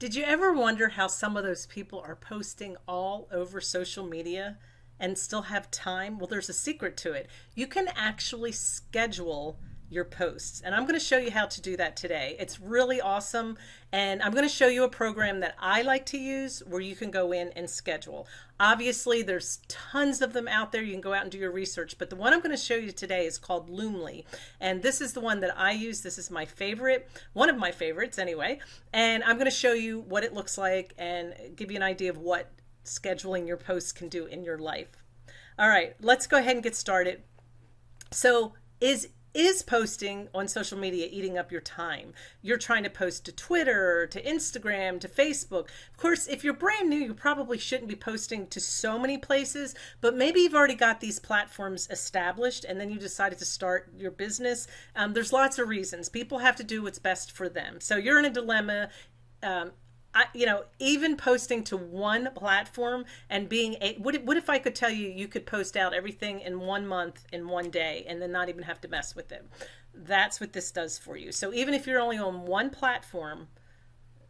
Did you ever wonder how some of those people are posting all over social media and still have time? Well, there's a secret to it. You can actually schedule your posts. And I'm going to show you how to do that today. It's really awesome. And I'm going to show you a program that I like to use where you can go in and schedule. Obviously, there's tons of them out there. You can go out and do your research. But the one I'm going to show you today is called Loomly. And this is the one that I use. This is my favorite, one of my favorites anyway. And I'm going to show you what it looks like and give you an idea of what scheduling your posts can do in your life. All right, let's go ahead and get started. So is is posting on social media eating up your time? You're trying to post to Twitter, to Instagram, to Facebook. Of course, if you're brand new, you probably shouldn't be posting to so many places, but maybe you've already got these platforms established and then you decided to start your business. Um, there's lots of reasons. People have to do what's best for them. So you're in a dilemma. Um, I, you know, even posting to one platform and being a, what, if, what if I could tell you you could post out everything in one month in one day and then not even have to mess with it? That's what this does for you. So even if you're only on one platform,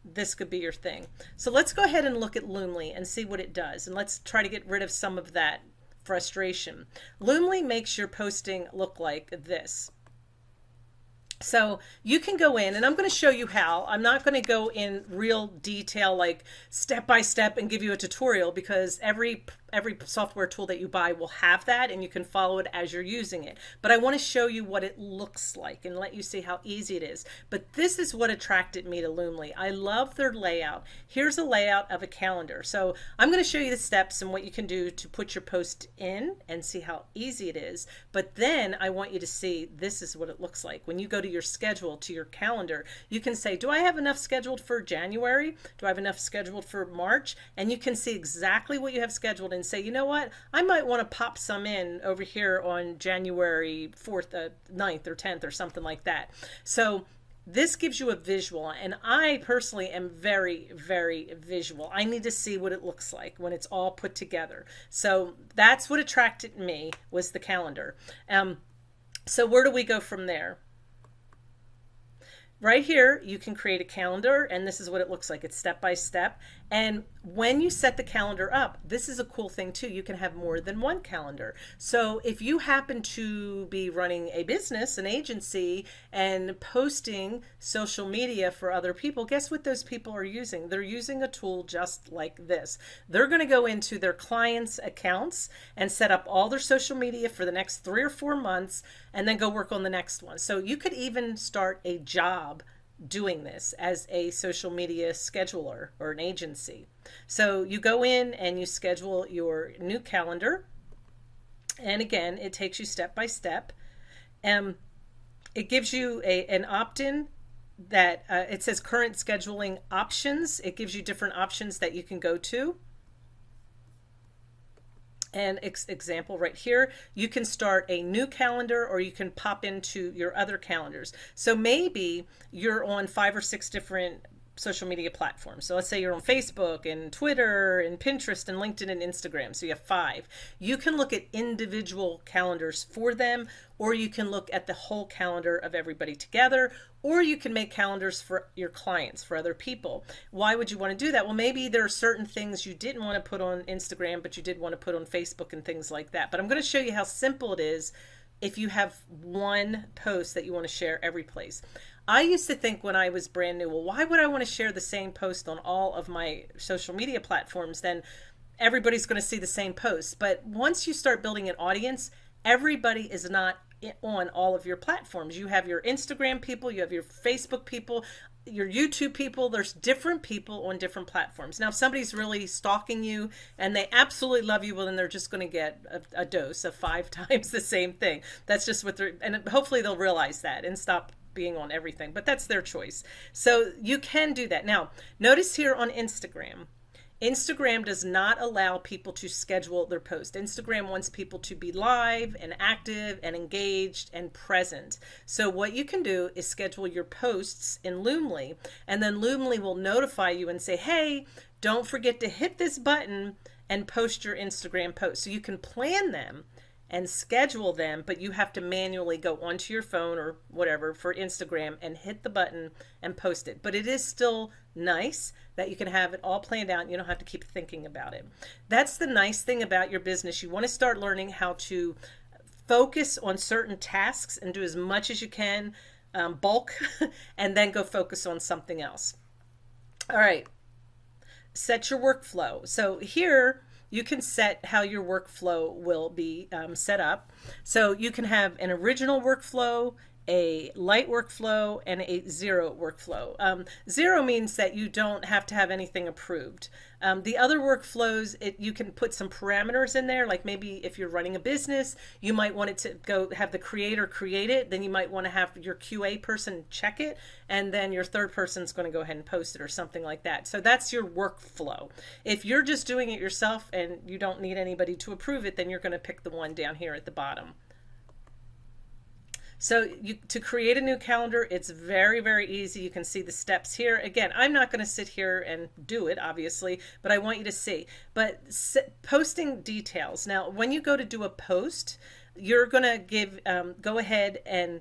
this could be your thing. So let's go ahead and look at Loomly and see what it does. And let's try to get rid of some of that frustration. Loomly makes your posting look like this. So you can go in and I'm going to show you how. I'm not going to go in real detail like step by step and give you a tutorial because every every software tool that you buy will have that and you can follow it as you're using it. But I want to show you what it looks like and let you see how easy it is. But this is what attracted me to Loomly. I love their layout. Here's a layout of a calendar. So I'm going to show you the steps and what you can do to put your post in and see how easy it is. But then I want you to see this is what it looks like. When you go to your schedule, to your calendar, you can say, do I have enough scheduled for January? Do I have enough scheduled for March? And you can see exactly what you have scheduled and say, you know what, I might want to pop some in over here on January 4th, uh, 9th or 10th or something like that. So this gives you a visual and I personally am very, very visual. I need to see what it looks like when it's all put together. So that's what attracted me was the calendar. Um, so where do we go from there? right here you can create a calendar and this is what it looks like it's step by step and when you set the calendar up, this is a cool thing too. You can have more than one calendar. So if you happen to be running a business, an agency, and posting social media for other people, guess what those people are using? They're using a tool just like this. They're going to go into their clients' accounts and set up all their social media for the next three or four months and then go work on the next one. So you could even start a job doing this as a social media scheduler or an agency. So you go in and you schedule your new calendar. And again, it takes you step by step. Um, it gives you a, an opt-in that uh, it says current scheduling options. It gives you different options that you can go to an ex example right here, you can start a new calendar or you can pop into your other calendars. So maybe you're on five or six different social media platforms. So let's say you're on Facebook and Twitter and Pinterest and LinkedIn and Instagram. So you have five. You can look at individual calendars for them, or you can look at the whole calendar of everybody together, or you can make calendars for your clients, for other people. Why would you want to do that? Well, maybe there are certain things you didn't want to put on Instagram, but you did want to put on Facebook and things like that. But I'm going to show you how simple it is if you have one post that you want to share every place. I used to think when I was brand new, well, why would I want to share the same post on all of my social media platforms? Then everybody's going to see the same post. But once you start building an audience, everybody is not on all of your platforms. You have your Instagram people, you have your Facebook people, your YouTube people, there's different people on different platforms. Now, if somebody's really stalking you and they absolutely love you, well, then they're just going to get a, a, dose of five times the same thing. That's just what they're, and hopefully they'll realize that and stop being on everything, but that's their choice. So you can do that. Now, notice here on Instagram, Instagram does not allow people to schedule their post. Instagram wants people to be live and active and engaged and present. So what you can do is schedule your posts in Loomly and then Loomly will notify you and say, hey, don't forget to hit this button and post your Instagram post. So you can plan them and schedule them, but you have to manually go onto your phone or whatever for Instagram and hit the button and post it. But it is still nice that you can have it all planned out you don't have to keep thinking about it. That's the nice thing about your business. You want to start learning how to focus on certain tasks and do as much as you can, um, bulk, and then go focus on something else. All right, set your workflow. So here, you can set how your workflow will be um, set up. So you can have an original workflow, a light workflow and a zero workflow. Um, zero means that you don't have to have anything approved. Um, the other workflows, it, you can put some parameters in there, like maybe if you're running a business, you might want it to go have the creator create it, then you might want to have your QA person check it, and then your third person's going to go ahead and post it or something like that. So that's your workflow. If you're just doing it yourself and you don't need anybody to approve it, then you're going to pick the one down here at the bottom. So you, to create a new calendar, it's very, very easy. You can see the steps here. Again, I'm not going to sit here and do it, obviously, but I want you to see. But posting details. Now, when you go to do a post, you're going to give um, go ahead and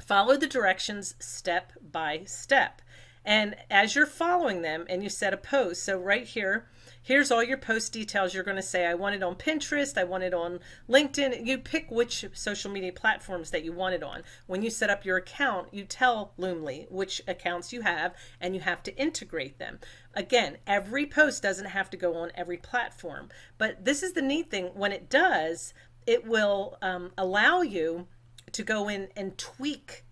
follow the directions step by step. And as you're following them and you set a post, so right here, here's all your post details. You're going to say, I want it on Pinterest, I want it on LinkedIn. You pick which social media platforms that you want it on. When you set up your account, you tell Loomly which accounts you have and you have to integrate them. Again, every post doesn't have to go on every platform, but this is the neat thing. When it does, it will um, allow you to go in and tweak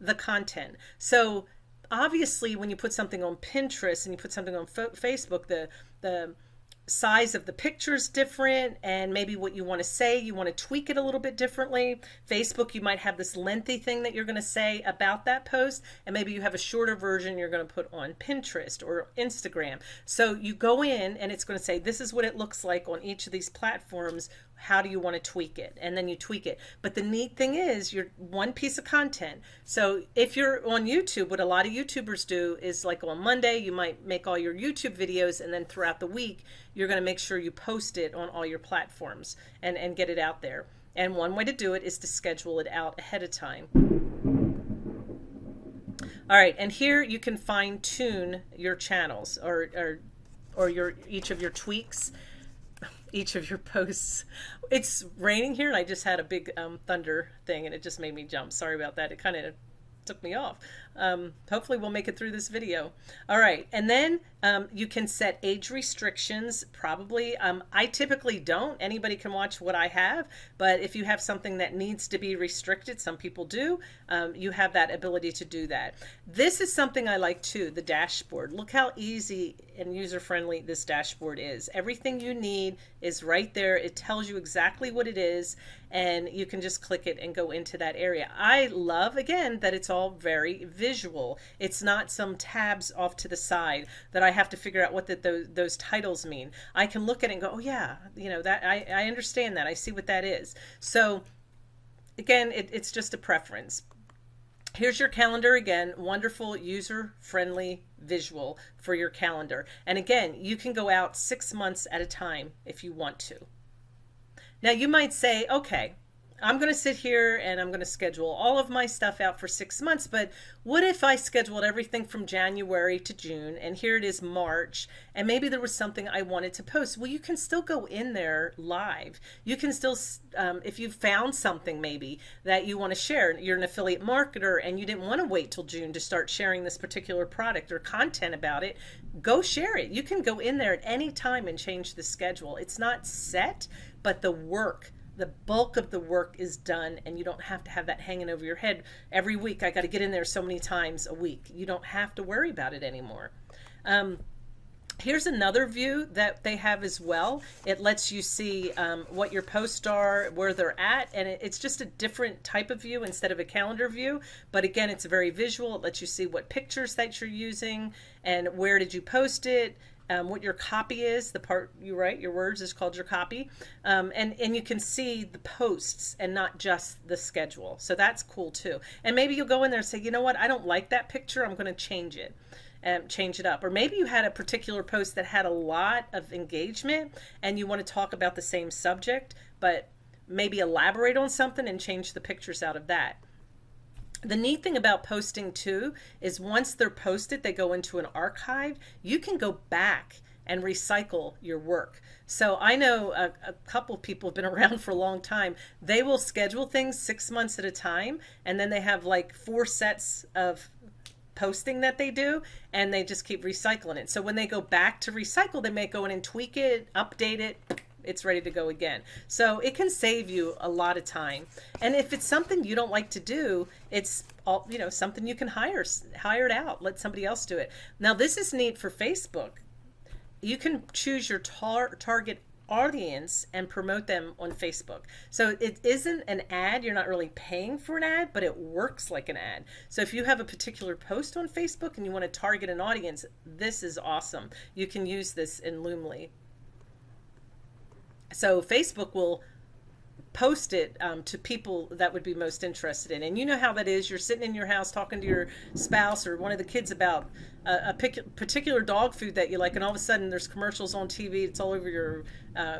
the content. So obviously when you put something on Pinterest and you put something on Facebook, the the size of the picture is different and maybe what you want to say you want to tweak it a little bit differently. Facebook you might have this lengthy thing that you're going to say about that post and maybe you have a shorter version you're going to put on pinterest or instagram. So you go in and it's going to say this is what it looks like on each of these platforms how do you want to tweak it? And then you tweak it. But the neat thing is you're one piece of content. So if you're on youtube what a lot of youtubers do is like on monday you might make all your youtube videos and then throughout the week you're going to make sure you post it on all your platforms and and get it out there. And one way to do it is to schedule it out ahead of time. All right and here you can fine tune your channels or or or your each of your tweaks each of your posts. It's raining here and I just had a big um, thunder thing and it just made me jump. Sorry about that. It kind of took me off. Um, hopefully we'll make it through this video. All right, and then um, you can set age restrictions, probably. Um, I typically don't. Anybody can watch what I have, but if you have something that needs to be restricted, some people do, um, you have that ability to do that. This is something I like too, the dashboard. Look how easy and user-friendly this dashboard is. Everything you need is right there. It tells you exactly what it is, and you can just click it and go into that area. I love, again, that it's all very visual. It's not some tabs off to the side that I have to figure out what the, those, those titles mean. I can look at it and go, oh yeah, you know, that I, I understand that. I see what that is. So again, it, it's just a preference. Here's your calendar again, wonderful user-friendly visual for your calendar. And again, you can go out six months at a time if you want to. Now you might say, okay, I'm going to sit here and I'm going to schedule all of my stuff out for six months, but what if I scheduled everything from January to June and here it is March and maybe there was something I wanted to post? Well, you can still go in there live. You can still, um, if you found something maybe that you want to share, you're an affiliate marketer and you didn't want to wait till June to start sharing this particular product or content about it, go share it. You can go in there at any time and change the schedule. It's not set, but the work the bulk of the work is done and you don't have to have that hanging over your head every week. I got to get in there so many times a week. You don't have to worry about it anymore. Um, Here's another view that they have as well. It lets you see um, what your posts are, where they're at, and it, it's just a different type of view instead of a calendar view. But again, it's very visual. It lets you see what pictures that you're using and where did you post it, um, what your copy is, the part you write, your words is called your copy. Um, and, and you can see the posts and not just the schedule. So that's cool too. And maybe you'll go in there and say, you know what, I don't like that picture. I'm going to change it. Um, change it up. Or maybe you had a particular post that had a lot of engagement and you want to talk about the same subject, but maybe elaborate on something and change the pictures out of that. The neat thing about posting too is once they're posted, they go into an archive. You can go back and recycle your work. So I know a, a, couple people have been around for a long time. They will schedule things six months at a time, and then they have like four sets of posting that they do, and they just keep recycling it. So when they go back to recycle, they may go in and tweak it, update it, it's ready to go again. So it can save you a lot of time. And if it's something you don't like to do, it's all, you know, something you can hire, hire it out, let somebody else do it. Now this is neat for Facebook. You can choose your tar target audience and promote them on Facebook. So it isn't an ad, you're not really paying for an ad, but it works like an ad. So if you have a particular post on Facebook and you want to target an audience, this is awesome. You can use this in Loomly. So Facebook will post it um, to people that would be most interested in. And you know how that is. You're sitting in your house talking to your spouse or one of the kids about a, a particular dog food that you like, and all of a sudden there's commercials on TV. It's all over your uh,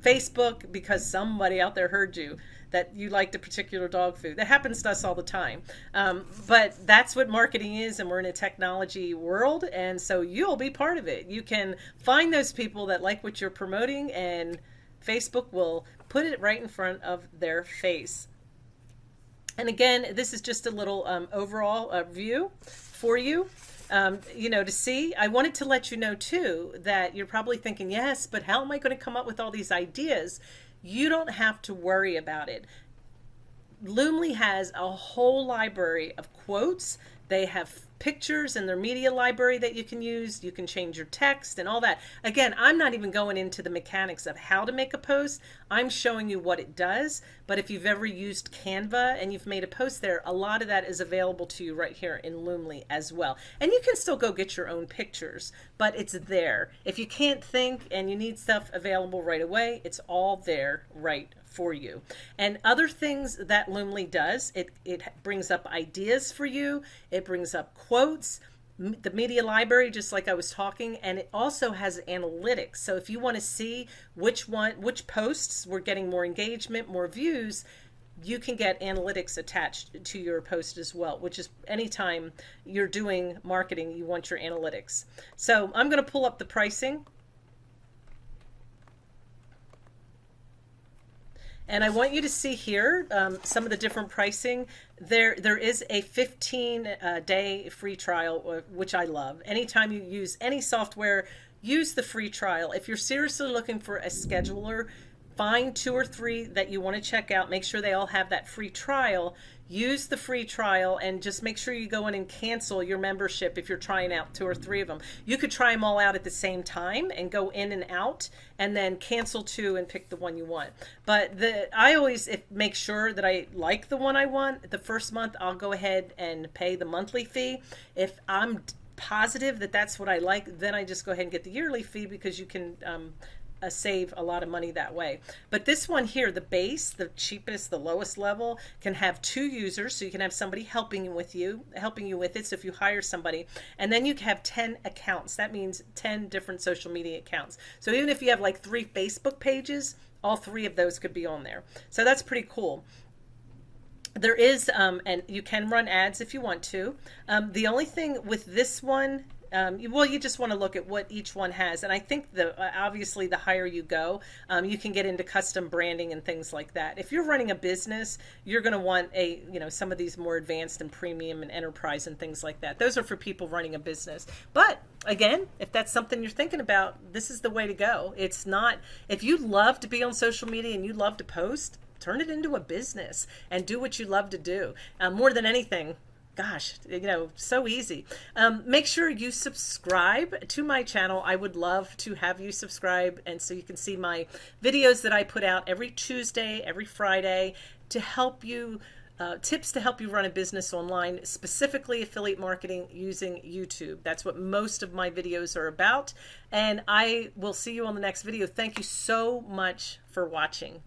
Facebook because somebody out there heard you that you liked a particular dog food. That happens to us all the time. Um, but that's what marketing is, and we're in a technology world, and so you'll be part of it. You can find those people that like what you're promoting and Facebook will put it right in front of their face. And again, this is just a little um, overall uh, view for you. Um, you know, to see. I wanted to let you know too that you're probably thinking, yes, but how am I going to come up with all these ideas? You don't have to worry about it. Loomly has a whole library of quotes. They have pictures in their media library that you can use. You can change your text and all that. Again, I'm not even going into the mechanics of how to make a post. I'm showing you what it does. But if you've ever used Canva and you've made a post there, a lot of that is available to you right here in Loomly as well. And you can still go get your own pictures, but it's there. If you can't think and you need stuff available right away, it's all there right for you. And other things that Loomly does, it, it brings up ideas for you, it brings up quotes, the media library, just like I was talking, and it also has analytics. So if you want to see which one, which posts were getting more engagement, more views, you can get analytics attached to your post as well, which is anytime you're doing marketing, you want your analytics. So I'm going to pull up the pricing And I want you to see here um, some of the different pricing. There, there is a 15 uh, day free trial, uh, which I love. Anytime you use any software, use the free trial. If you're seriously looking for a scheduler, find two or three that you want to check out. Make sure they all have that free trial use the free trial and just make sure you go in and cancel your membership if you're trying out two or three of them. You could try them all out at the same time and go in and out and then cancel two and pick the one you want. But the I always make sure that I like the one I want. The first month I'll go ahead and pay the monthly fee. If I'm positive that that's what I like, then I just go ahead and get the yearly fee because you can um, uh, save a lot of money that way. But this one here, the base, the cheapest, the lowest level, can have two users. So you can have somebody helping with you, helping you with it. So if you hire somebody, and then you can have 10 accounts. That means 10 different social media accounts. So even if you have like three Facebook pages, all three of those could be on there. So that's pretty cool there is um, and you can run ads if you want to um, the only thing with this one um, well, you just want to look at what each one has, and I think the uh, obviously the higher you go, um, you can get into custom branding and things like that. If you're running a business, you're going to want a you know some of these more advanced and premium and enterprise and things like that. Those are for people running a business. But again, if that's something you're thinking about, this is the way to go. It's not if you love to be on social media and you love to post, turn it into a business and do what you love to do. Uh, more than anything, gosh, you know, so easy. Um, make sure you subscribe to my channel. I would love to have you subscribe and so you can see my videos that I put out every Tuesday, every Friday to help you uh, tips to help you run a business online, specifically affiliate marketing using YouTube. That's what most of my videos are about. And I will see you on the next video. Thank you so much for watching.